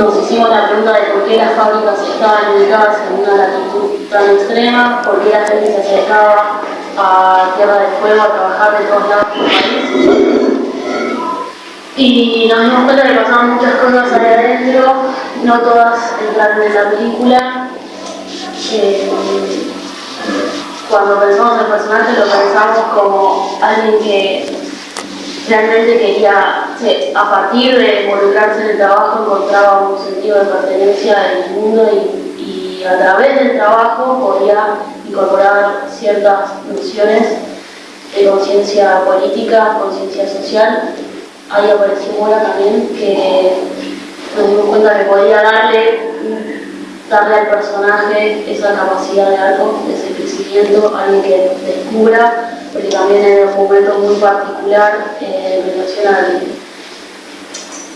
nos hicimos la pregunta de por qué las fábricas estaban ubicadas en una latitud tan extrema, por qué la gente se acercaba a Tierra del Fuego a trabajar de todos lados del país. Y nos dimos cuenta que pasaban muchas cosas ahí adentro, no todas entraron en la película. Eh, cuando pensamos en el personaje lo pensamos como alguien que realmente quería, a partir de involucrarse en el trabajo, encontraba un sentido de pertenencia en el mundo y, a través del trabajo podía incorporar ciertas nociones de conciencia política, conciencia social. Ahí apareció Mora también, que nos dimos cuenta que podía darle, darle al personaje esa capacidad de algo, ese crecimiento, alguien que descubra porque también en un momento muy particular eh, relación al,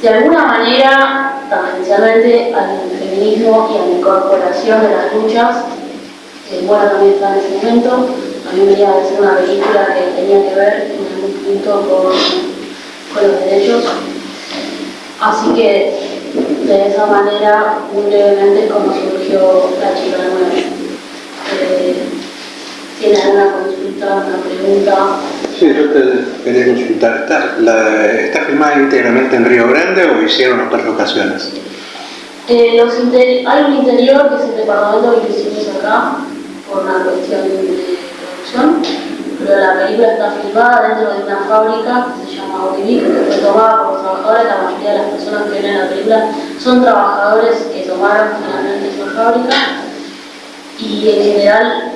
de alguna manera, tangencialmente al feminismo y a la incorporación de las luchas, que bueno también está en ese momento, a mí me iba a decir una película que tenía que ver en algún punto con, con los derechos. Así que de esa manera, muy brevemente, como surgió la chica nueva. Eh, ¿Tiene alguna una pregunta. Sí, yo te quería consultar. ¿Está, la, ¿Está filmada íntegramente en Río Grande o hicieron otras locaciones? Eh, los hay un interior que es el departamento que hicimos acá por una cuestión de producción, pero la película está filmada dentro de una fábrica que se llama Olivic, que fue tomada por los trabajadores, la mayoría de las personas que ven en la película son trabajadores que tomaron finalmente esa fábrica y en general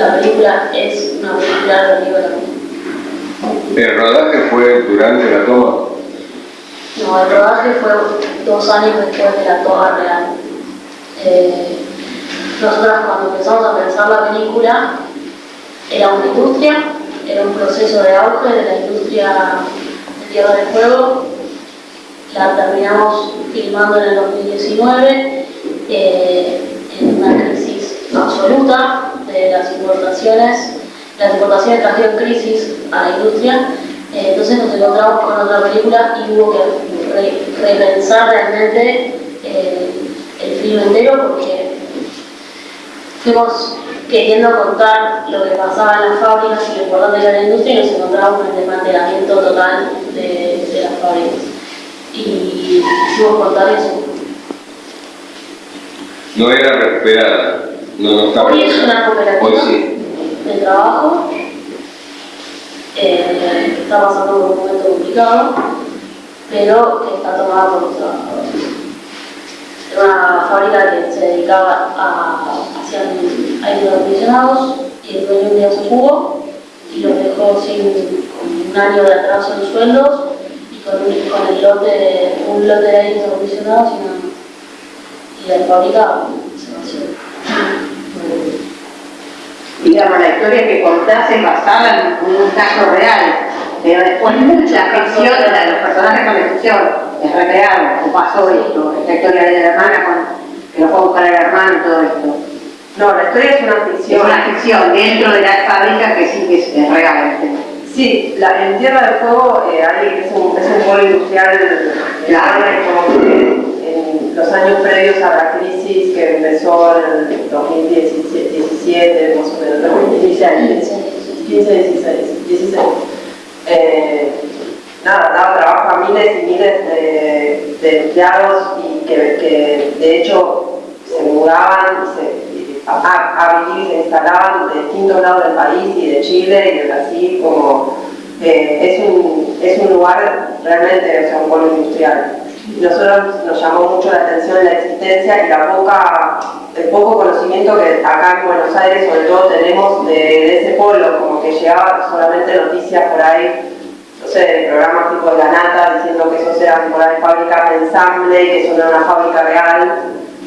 la película es una película relativa a ¿El rodaje fue durante la toma? No, el rodaje fue dos años después de la toma real. Eh, nosotros cuando empezamos a pensar la película era una industria, era un proceso de auge de la industria de Tierra del Fuego. La terminamos filmando en el 2019 eh, en una crisis absoluta las importaciones, las importaciones trajeron crisis a la industria, eh, entonces nos encontramos con otra película y hubo que repensar realmente eh, el film entero porque fuimos queriendo contar lo que pasaba en las fábricas y lo importante era la industria y nos encontramos con el desmantelamiento total de, las fábricas. Y quisimos contar eso. No era recuperada. Hoy es una cooperativa de trabajo. Eh, está pasando por un momento complicado, pero que está tomada por los trabajadores. Era una fábrica que se dedicaba a hacer aire acondicionados y el dueño un día se jugó y los dejó sin un año de atraso en sueldos y con, con el lote, un lote de aire acondicionados y nada más. Y la fábrica se vació digamos, la historia que contás es basada en un caso real, pero después mucha ficción, los personajes con la ficción, es recreado, o pasó esto, esta historia de la hermana con, que lo fue a buscar el hermano y todo esto. No, la historia es una ficción. Es una ficción dentro de la fábrica que sí que es, real. Sí, la, en Tierra del Fuego eh, hay, es, un, es un pueblo industrial claro. como que los años previos a la crisis que empezó en el 2017, más o menos, 2016, 15, 16, 16. nada, daba trabajo a miles y miles de, empleados y que, de hecho se mudaban a, vivir y se instalaban de distintos lados del país y de Chile y de Brasil, como eh, es, un, es un lugar realmente, o sea, un pueblo industrial nosotros nos llamó mucho la atención la existencia y la poca, el poco conocimiento que acá en Buenos Aires sobre todo tenemos de, ese pueblo, como que llegaba solamente noticias por ahí, no sé, de programas tipo La Nata, diciendo que eso eran por ahí fábricas de ensamble que eso no era una fábrica real,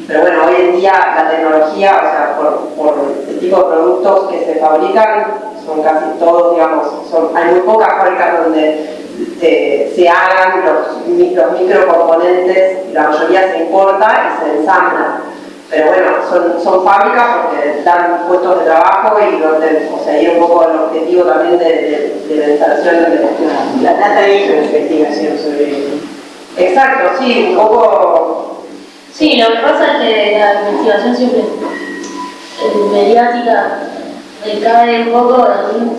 pero bueno, hoy en día la tecnología, o sea, por, por el tipo de productos que se fabrican, son casi todos, digamos, son, hay muy pocas fábricas donde se hagan los, los microcomponentes, la mayoría se importa y se ensambla. Pero bueno, son, son fábricas porque dan puestos de trabajo y donde, o sea, un poco el objetivo también de, de, la instalación de la, la data hizo investigación sobre. Exacto, sí, un poco... Sí, lo que pasa es que la investigación siempre eh, mediática recae un poco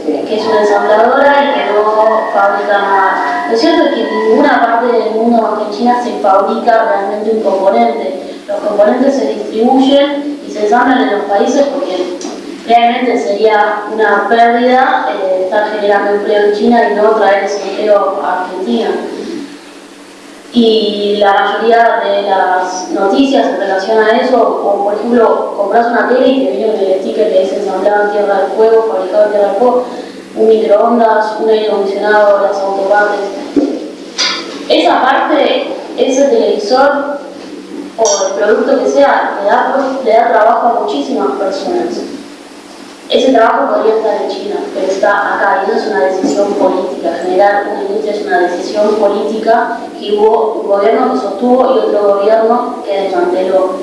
que es una ensambladora y que no fabrica nada. Lo cierto es que en ninguna parte del mundo más que China se fabrica realmente un componente. Los componentes se distribuyen y se ensamblan en los países porque realmente sería una pérdida eh, estar generando empleo en China y no traer ese empleo a Argentina. Y la mayoría de las noticias en relación a eso, como por ejemplo, compras una tele y te viene con el sticker que dice ensamblado en Tierra del Fuego, fabricado en Tierra del Fuego, un microondas, un aire acondicionado, las autopartes. Esa parte, ese televisor o el producto que sea, le da, le da trabajo a muchísimas personas. Ese trabajo podría estar en China, pero está acá y no es una decisión política. Generar una industria es una decisión política que hubo un gobierno que sostuvo y otro gobierno que desmanteló.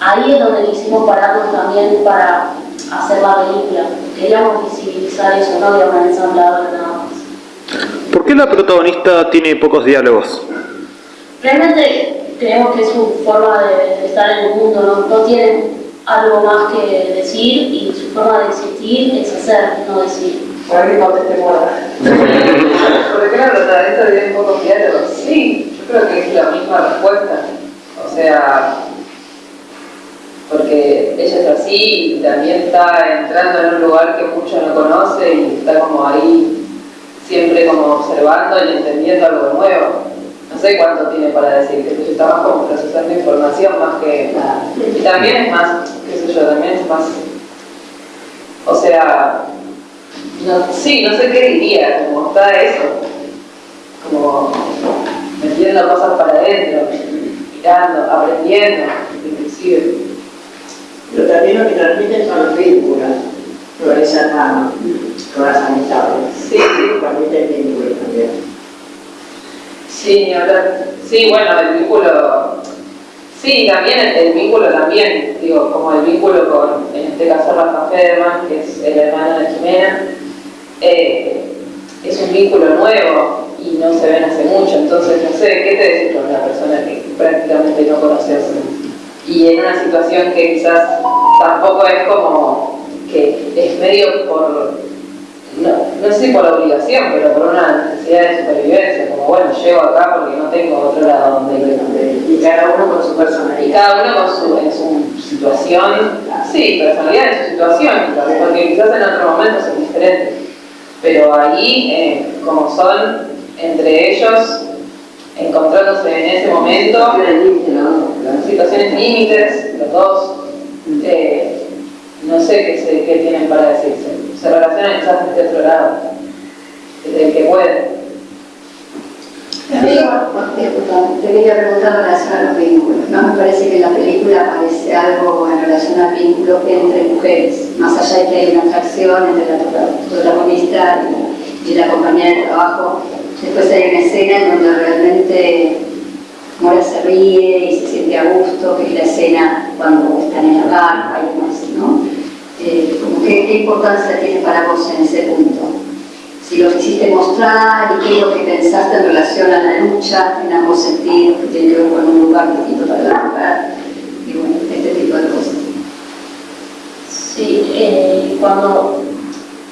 Ahí es donde quisimos pararnos también para hacer la película. Queríamos visibilizar eso, no había un ensamblador nada más. ¿Por qué la protagonista tiene pocos diálogos? Realmente creemos que es su forma de, estar en el mundo, no, no tienen algo más que decir y su forma de existir es hacer, no decir. Para que conteste moda. ¿Por qué la protagonista tiene pocos diálogos? Sí, yo creo que es la misma respuesta. O sea, porque ella es así y también está entrando en un lugar que mucho no conoce y está como ahí siempre como observando y entendiendo algo nuevo no sé cuánto tiene para decir, que está más como procesando información más que... Y también es más, qué sé yo, también es más... O sea, no, sí, no sé qué diría, como está eso, como metiendo cosas para adentro, mirando, aprendiendo, inclusive. Pero también lo que transmiten son los vínculos, no es nada, con las amistades. Sí, sí. Transmiten vínculos también. Sí, Sí, bueno, el vínculo... Sí, también el, vínculo también, digo, como el vínculo con, en este caso, Rafa Federman, que es el hermano de Jimena, eh, es un vínculo nuevo y no se ven hace mucho, entonces no sé, ¿qué te decís con una persona que prácticamente no conoces? Y en una situación que quizás tampoco es como que es medio por no, no sé si por obligación, pero por una necesidad de supervivencia, como bueno, llego acá porque no tengo otro lado donde ir. Y cada uno con su personalidad. Y cada uno con su, en su situación, sí, personalidad en su situación, porque quizás en otro momento son diferentes. Pero ahí, eh, como son entre ellos, encontrándose en ese momento, situaciones límites, los dos, eh, no sé qué, qué tienen para decirse se relaciona quizás desde otro lado, desde el que puede. Te quería preguntar en relación a los vínculos. ¿no? Me parece que en la película aparece algo en relación al vínculo entre mujeres, más allá de que hay una atracción entre la protagonista y, la compañera de trabajo. Después hay una escena en donde realmente Mora se ríe y se siente a gusto, que es la escena cuando están en la barca y demás, ¿no? Eh, ¿qué, importancia tiene para vos en ese punto? Si lo quisiste mostrar y qué es lo que pensaste en relación a la lucha en ambos sentidos, que tiene que ver con un lugar distinto para el lugar, y bueno, este tipo de cosas. Sí, eh, cuando,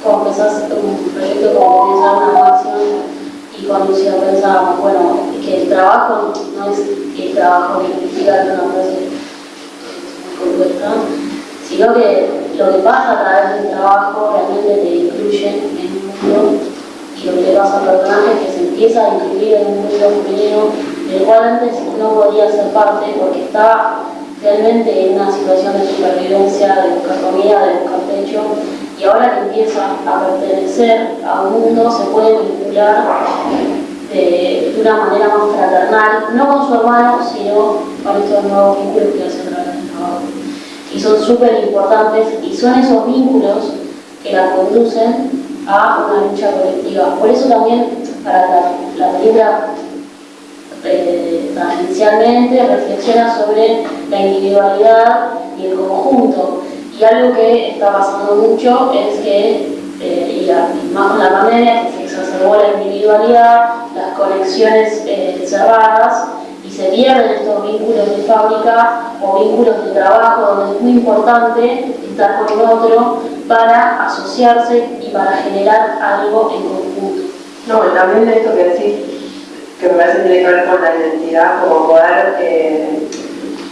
empezás un proyecto como pensar una acción y cuando ya pensábamos, bueno, que el trabajo no es el trabajo que significa una frase sino que lo que pasa a través del trabajo realmente te incluye en y lo que pasa al personaje que se empieza a incluir en un mundo femenino del cual antes no podía ser parte porque estaba realmente en una situación de supervivencia, de buscar comida, de buscar techo y ahora que empieza a pertenecer a un mundo se puede vincular de, una manera más fraternal, no con su hermano, sino con estos nuevos vínculos que hacen y son súper importantes y son esos vínculos que la conducen a una lucha colectiva. Por eso también para la, la película eh, reflexiona sobre la individualidad y el conjunto. Y algo que está pasando mucho es que, eh, y, más con la pandemia, se exacerbó la individualidad, las conexiones eh, cerradas, se pierden estos vínculos de fábrica o vínculos de trabajo donde es muy importante estar con otro para asociarse y para generar algo en conjunto. No, también de esto que decís, que me parece que tiene que ver con la identidad, como poder eh,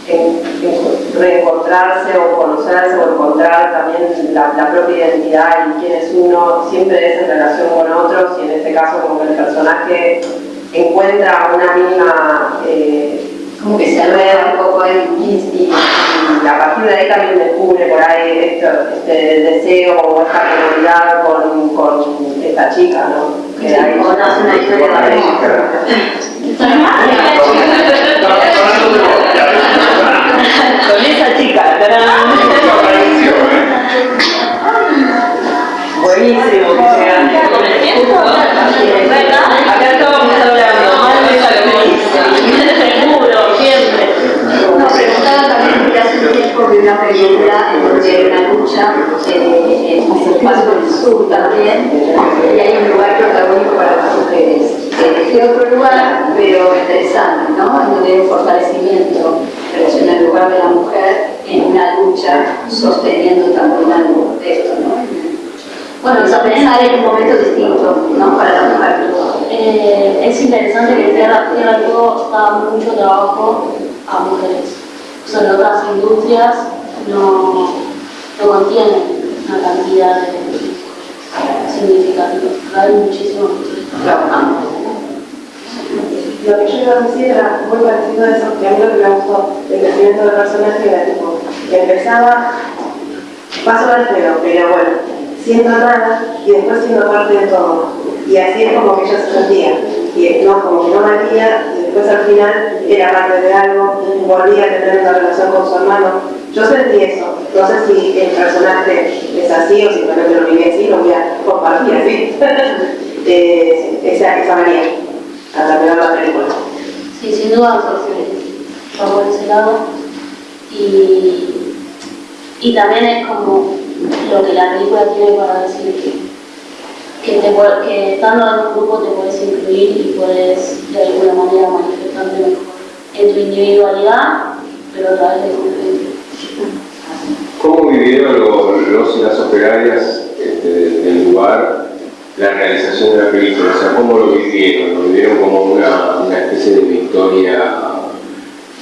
en- en- reencontrarse o conocerse o encontrar también la, la propia identidad y quién es uno, siempre es en relación con otros y en este caso como que el personaje encuentra una misma eh, Como que se alberga un poco ahí. y, y- y a partir de ahí también descubre por ahí esto, este deseo o esta comunidad con, con esta chica, ¿no? Que ahí Conoce una historia de. Con esa chica, tarán. Buenísimo que sea. Sur también, y hay un lugar protagónico para las mujeres. Elegí otro lugar, pero interesante, ¿no? En donde hay un fortalecimiento en relación al lugar de la mujer en una lucha, sosteniendo también algo de esto, ¿no? Bueno, pensar en un momento distinto, ¿no? Para la mujer. eh, es interesante que Tierra, Tierra Fuego da mucho trabajo a mujeres. O sea, en otras industrias no, no contienen una cantidad de significativa. Hay muchísimas mujeres trabajando. Lo que yo iba a decir era muy parecido a eso, que a mí lo que me gustó del crecimiento del personaje era tipo, que empezaba, paso al feo, pero bueno, siendo nada y después siendo parte de todo. Y así es como que ella se sentía. Y no, como que no valía, y después al final era parte de algo, volvía a tener una relación con su hermano. Yo sentí eso. No sé si el personaje es así o simplemente lo viví así, lo voy a compartir así. Eh, esa, esa manía a terminar la película. Sí, sin duda va por ese lado. Y, y también es como lo que la película tiene para decir que, que, te, estando en un grupo te puedes incluir y puedes de alguna manera manifestarte mejor en tu individualidad, pero a través del conjunto. ¿Cómo vivieron los, los y las operarias este, del lugar la realización de la película? O sea, ¿cómo lo vivieron? ¿Lo vivieron como una, una especie de victoria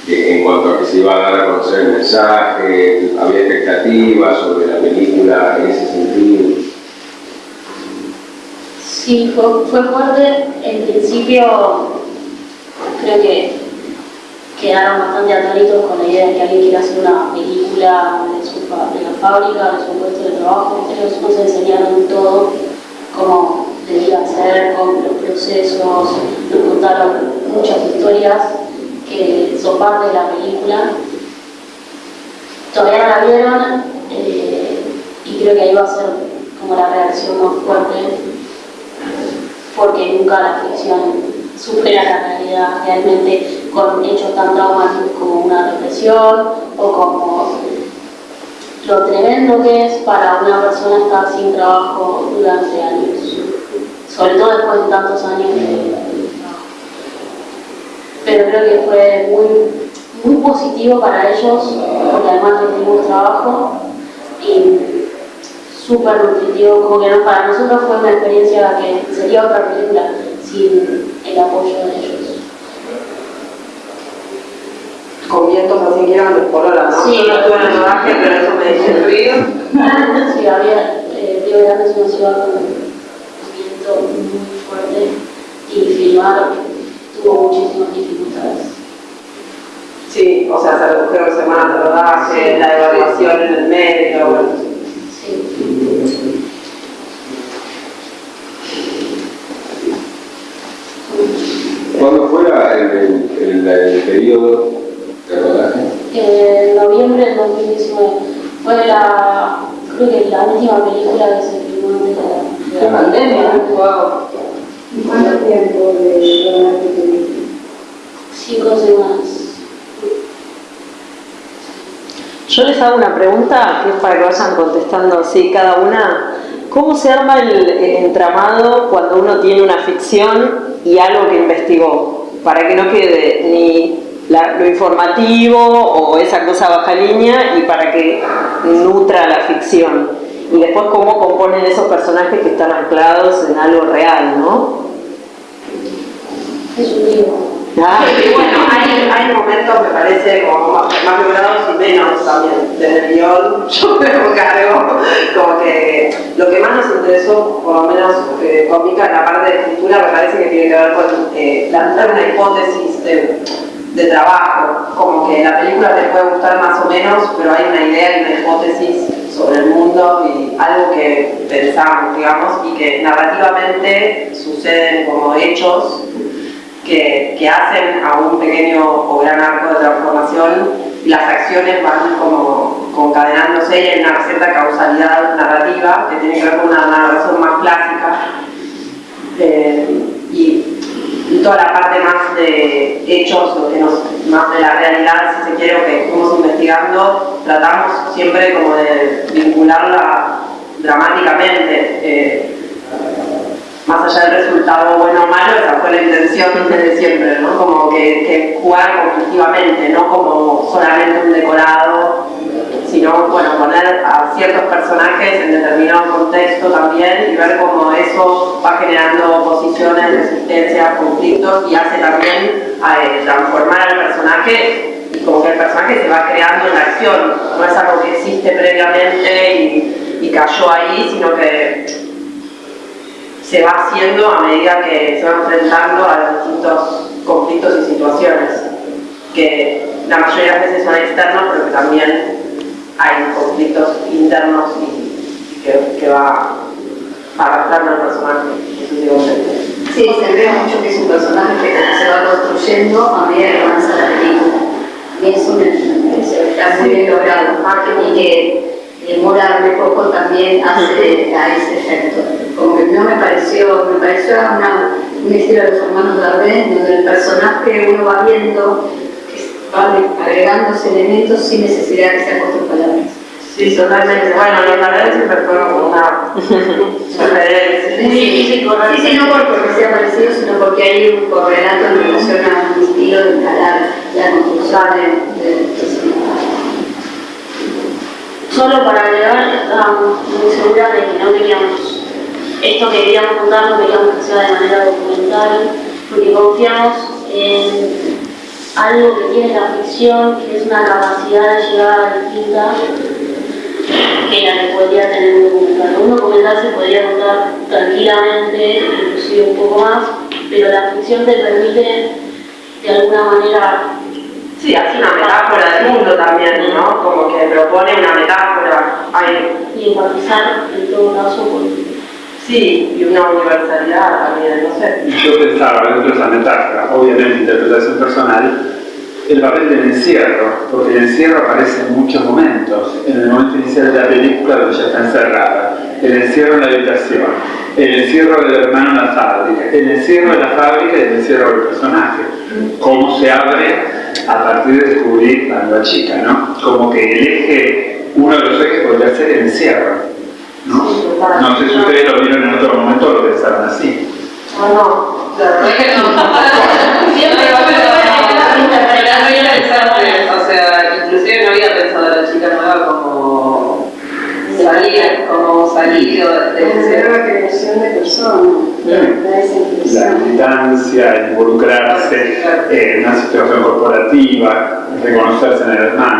en cuanto a que se iba a dar a conocer el mensaje? ¿Había expectativas sobre la película en ese sentido? Sí, fue, fue fuerte. En principio, creo que quedaron bastante atónitos con la idea de que alguien quiera hacer una película de, su, de la fábrica, de su puesto de trabajo. Ellos nos enseñaron todo, cómo debía ser, con los procesos, nos contaron muchas historias que son parte de la película. Todavía no la vieron eh, y creo que ahí va a ser como la reacción más fuerte porque nunca la ficción supera la realidad realmente con hechos tan traumáticos como una represión o como lo tremendo que es para una persona estar sin trabajo durante años, sobre todo después de tantos años de trabajo. Pero creo que fue muy, muy positivo para ellos, porque además tuvimos trabajo y súper nutritivo, como que para nosotros fue una experiencia que sería otra película sin el apoyo de ellos. Con vientos así que eran de color, ¿no? Sí. Yo no tuve en el rodaje, pero eso me dice el ruido. Sí, había, eh, Río Grande es una ciudad con un viento muy fuerte y filmar tuvo muchísimas dificultades. Sí, o sea, se redujeron semanas de rodaje, la evaluación en el medio, bueno, sí. Sí. ¿Cuándo fue la- el, el- el- el periodo? En noviembre del 2019 fue la, creo que la última película que se filmó antes de la, de la pandemia. ¿Cuánto tiempo de rodaje tuviste? Cinco semanas. Yo les hago una pregunta que es para que vayan contestando así cada una. ¿Cómo se arma el, el entramado cuando uno tiene una ficción y algo que investigó? Para que no quede ni la- lo informativo o esa cosa baja línea y para que nutra la ficción. Y después cómo componen esos personajes que están anclados en algo real, ¿no? Es un libro. Ah, Y bueno, hay, hay momentos, me parece, como más, más logrados y menos también. Desde el guion, yo me hago cargo, como que lo que más nos interesó, por lo menos eh, conmigo en la parte de escritura, me parece que tiene que ver con eh, lanzar una hipótesis de, de trabajo. Como que la película te puede gustar más o menos, pero hay una idea y una hipótesis sobre el mundo y algo que pensamos, digamos, y que narrativamente suceden como hechos que, que hacen a un pequeño o gran arco de transformación y las acciones van como concadenándose y hay una cierta causalidad narrativa que tiene que ver con una narración más clásica Eh, y, y toda la parte más de hechos, lo que nos, más de la realidad, si se quiere, o que fuimos investigando, tratamos siempre como de vincularla dramáticamente. eh, más allá del resultado bueno o malo, esa fue la intención desde siempre, ¿no? Como que, que jugar conflictivamente, no como solamente un decorado, sino, bueno, poner a ciertos personajes en determinado contexto también y ver cómo eso va generando oposiciones, resistencias, conflictos y hace también eh, transformar al personaje y como que el personaje se va creando en la acción, no es algo que existe previamente y, y cayó ahí, sino que se va haciendo a medida que se va enfrentando a distintos conflictos y situaciones, que la mayoría de las veces son externos, pero que también hay conflictos internos y que, que va arrastrando al personaje sucesivamente. Sí, se ve mucho que es un personaje que se va construyendo a medida que avanza la película. Y eso parece que está muy bien logrado. Y que demorarme poco también hace a ese efecto. Como que no me pareció, me pareció una, un estilo de los hermanos Dardenne, donde el personaje uno va viendo agregándose elementos sin necesidad de que sea cuatro palabras. Sí, totalmente. Bueno, los Dardenne siempre fueron como una. Sí, sí, sí, sí, no por- porque sea parecido, sino porque hay un correlato en relación a un estilo de encarar la construcción de, de personaje. Solo para agregar, estábamos muy seguras de que no queríamos, esto que queríamos contar no queríamos que sea de manera documental, porque confiamos en algo que tiene la ficción, que es una capacidad de llegada distinta que la que podría tener un documental. Un documental se podría contar tranquilamente, inclusive un poco más, pero la ficción te permite de alguna manera Sí, hace una metáfora del mundo también, ¿no? Como que propone una metáfora. Hay, y empatizar en todo caso con sí, y una universalidad también, no sé. Yo pensaba dentro de esa metáfora, obviamente interpretación personal, el papel del encierro, porque el encierro aparece en muchos momentos. En el momento inicial de la película, donde ella está encerrada, el encierro en la habitación, el encierro del hermano en la fábrica, el encierro de la fábrica y el encierro del personaje. Cómo se abre a partir de descubrir a la chica, ¿no? Como que el eje, uno de los ejes podría ser el encierro. ¿No? No sé si ustedes lo vieron en otro momento o lo pensaron así. No, no, verdad que no. Siempre va a ser Pero no había pensado en eso, o sea, inclusive no había pensado a la chica nueva como salir, como salir del Es una creación de persona, La militancia, involucrarse en una situación corporativa, reconocerse en el hermano,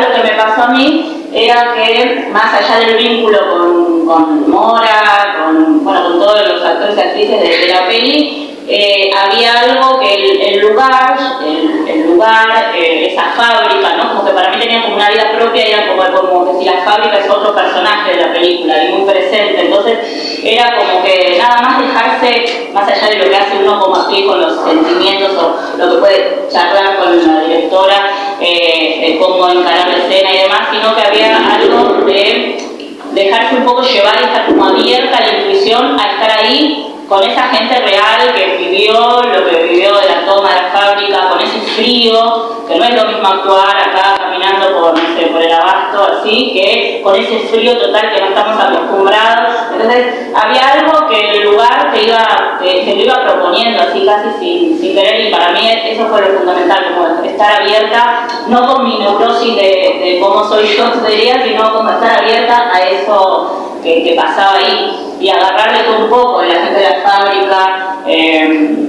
lo que me pasó a mí era que más allá del vínculo con, con Mora, con, bueno, con todos los actores y actrices de, de la peli, eh, había algo que el, lugar, el, lugar, eh, esa fábrica, ¿no? Como que para mí tenían como una vida propia, era como, como que si la fábrica es otro personaje de la película y muy presente. Entonces era como que nada más dejarse, más allá de lo que hace uno como actriz con los sentimientos o lo que puede charlar con la directora, eh, cómo encarar la escena y demás, sino que había algo de dejarse un poco llevar y estar como abierta a la intuición, a estar ahí con esa gente real que vivió lo que vivió de la toma de la fábrica, con ese frío, que no es lo mismo actuar acá caminando por, no sé, por el abasto así, que con ese frío total que no estamos acostumbrados. Entonces, había algo que el lugar te iba, te, lo iba proponiendo así casi sin, querer y para mí eso fue lo fundamental, como estar abierta, no con mi neurosis de, cómo soy yo, diría, sino como estar abierta a eso que, pasaba ahí y agarrarle todo un poco de la gente de la fábrica eh,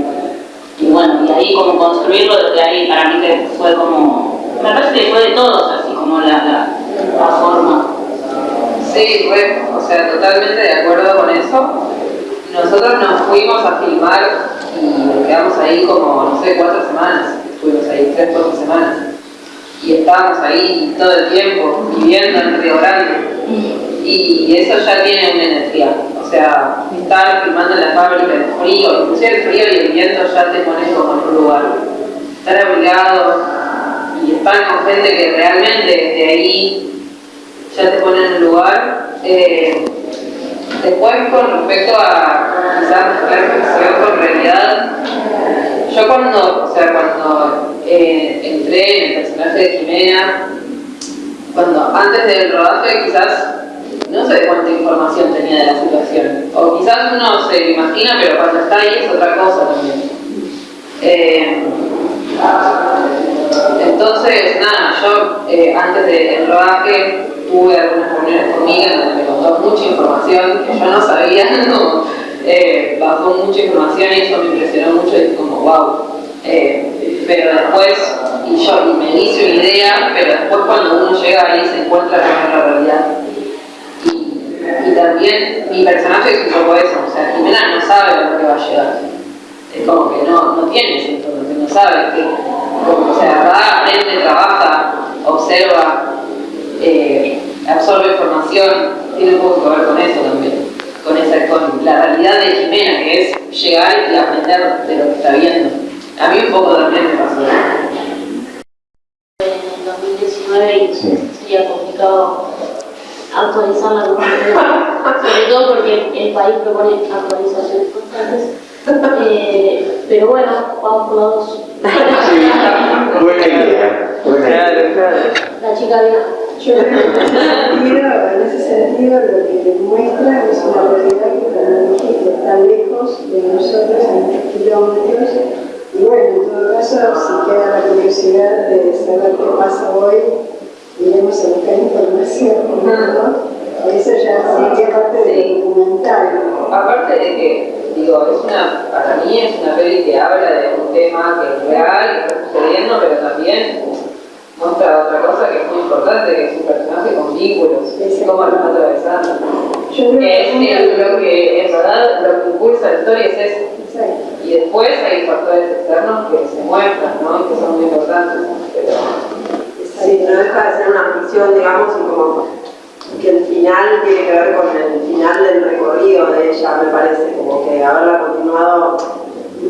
y bueno, y ahí como construirlo desde ahí para mí que fue como, me parece que fue de todos así como la, la, la forma. Sí, fue, o sea, totalmente de acuerdo con eso. Nosotros nos fuimos a filmar y nos quedamos ahí como, no sé, cuatro semanas. Estuvimos ahí tres, cuatro semanas. Y estábamos ahí todo el tiempo, viviendo en Río Grande y eso ya tiene una energía. O sea, estar filmando en la fábrica, el frío, inclusive el frío y el viento ya te pones como en un lugar. Estar abrigado y estar con gente que realmente de ahí ya te pone en un lugar. Eh, después, con respecto a quizás ficción con realidad, yo cuando, o sea, cuando eh, entré en el personaje de Jimena, cuando antes del rodaje quizás no sé cuánta información tenía de la situación. O quizás uno se imagina, pero cuando está ahí es otra cosa también. Eh, entonces, nada, yo eh, antes del rodaje tuve algunas reuniones conmigo donde me contó mucha información que yo no sabía, no, eh, bajó mucha información y eso me impresionó mucho y como wow. Pero después, y yo y me hice una idea, pero después cuando uno llega ahí se encuentra con la realidad y también mi personaje es un poco eso, o sea, Jimena no sabe lo que va a llegar. Es como que no, no tiene esa información, no sabe que, o sea, va, aprende, trabaja, observa, eh, absorbe información, tiene un poco que ver con eso también, con, esa, con la realidad de Jimena, que es llegar y aprender de lo que está viendo. A mí un poco también me pasó En 2019 y sería complicado actualizar la normativa, sobre todo porque el país propone actualizaciones constantes. Eh, pero bueno, vamos por los dos. Sí, buena idea. Buena idea. La chica vieja. en ese sentido lo que demuestra es una realidad que para que está lejos de nosotros en kilómetros y bueno, en todo caso, si queda la curiosidad de saber qué pasa hoy, iremos a buscar información, ¿no? Eso ya sería parte del documental. Aparte de que, digo, es una, para mí es una peli que habla de un tema que es real, que está sucediendo, pero también muestra otra cosa que es muy importante, que es un personaje con vínculos, cómo lo está atravesando. Yo creo que es lo que en verdad lo que impulsa la historia es eso. Y después hay factores externos que se muestran, ¿no? Que son muy importantes. Pero, Sí, no deja de ser una ficción, digamos, y como que el final tiene que ver con el final del recorrido de ella, me parece, como que haberla continuado,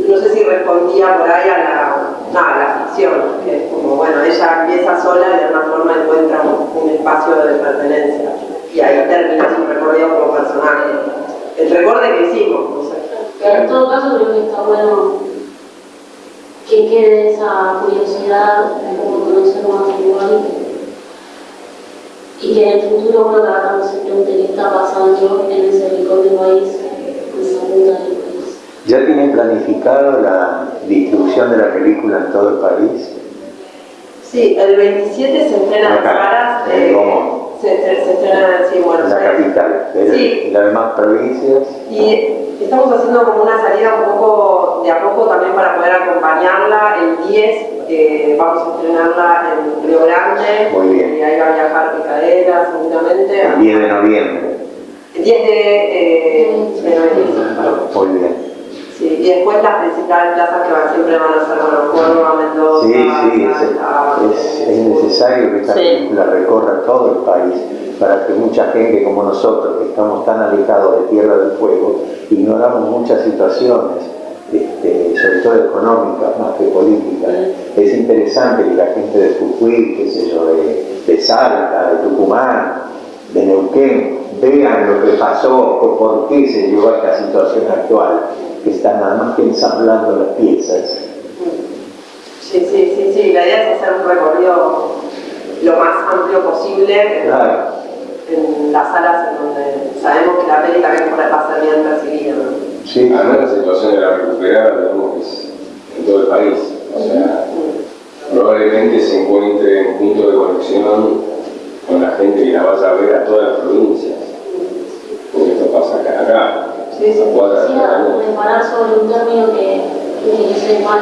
no sé si respondía por ahí a la, no, a la ficción, que es como, bueno, ella empieza sola y de alguna forma encuentra un, un espacio de pertenencia, y ahí termina su recorrido como personaje. El recorte que hicimos, no sé. Pero en todo caso creo que está bueno que quede esa curiosidad como conocer más igual y que en el futuro uno tratando se pregunte qué está pasando en ese rincón del país, en esa punta del país. ¿Ya tienen planificado la distribución de la película en todo el país? Sí, el 27 se estrena en Caras. Eh, ¿Cómo? Se, se, en Buenos la capital, pero sí. en las demás provincias. Y estamos haciendo como una salida un poco de a poco también para poder acompañarla. El 10 eh, vamos a estrenarla en Río Grande. Muy bien. Y ahí va a viajar Micaela seguramente. El 10 de noviembre. El 10 de, eh, de noviembre. Muy bien. Sí, y después las principales plazas que van, siempre van a ser, bueno, Córdoba, Mendoza, Sí, sí, es, es, es necesario que esta Sí. película recorra todo el país para que mucha gente como nosotros, que estamos tan alejados de Tierra del Fuego, ignoramos muchas situaciones, este, sobre todo económicas más que políticas. Es interesante que la gente de Jujuy, qué sé yo, de, de Salta, de Tucumán, de Neuquén, vean lo que pasó o por qué se llegó a esta situación actual, que están nada más que ensamblando las piezas. Sí, sí, sí, sí, la idea es hacer un recorrido lo más amplio posible Claro. en las salas en donde sabemos que la peli también va a ser bien percibida. ¿no? Sí, Además la situación de la recuperada, digamos, que es en todo el país. O sea, probablemente se encuentre en punto de conexión con la gente que la vaya a ver a todas las provincias. Esto pasa acá, acá. Sí, sí. a cuadras de Quisiera acá. reparar sobre un término que utilicé mal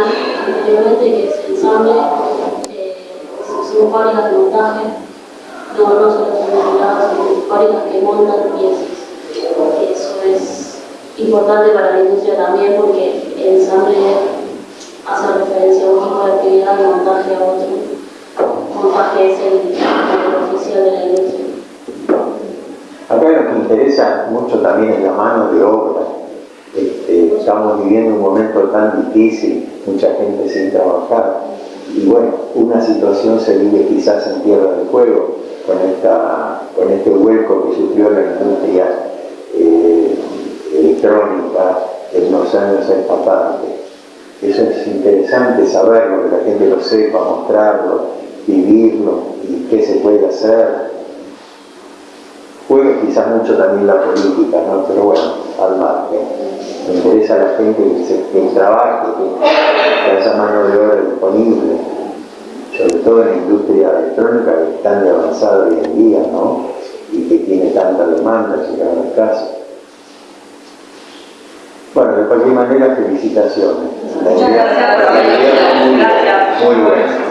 anteriormente, que es ensamble. Eh, son fábricas de montaje, no, no solo son fábricas que montan piezas. Eso es importante para la industria también porque el ensamble hace referencia a un tipo de actividad y montaje a otro. Montaje es el, el oficial de la industria. Acá que interesa mucho también es la mano de obra. Este, estamos viviendo un momento tan difícil, mucha gente sin trabajar. Y bueno, una situación se vive quizás en Tierra del Fuego, con, esta, con este hueco que sufrió la industria eh, electrónica en los años parte. Eso es interesante saberlo, que la gente lo sepa, mostrarlo, vivirlo y qué se puede hacer. Juega quizás mucho también la política, ¿no? Pero bueno, al margen. Me interesa a la gente que, se, que trabaje, que, que haya mano de obra disponible, sobre todo en la industria electrónica que es tan avanzada hoy en día, ¿no? Y que tiene tanta demanda, llegar al caso. Bueno, de cualquier manera, felicitaciones. La Muchas idea- gracias muy- buena.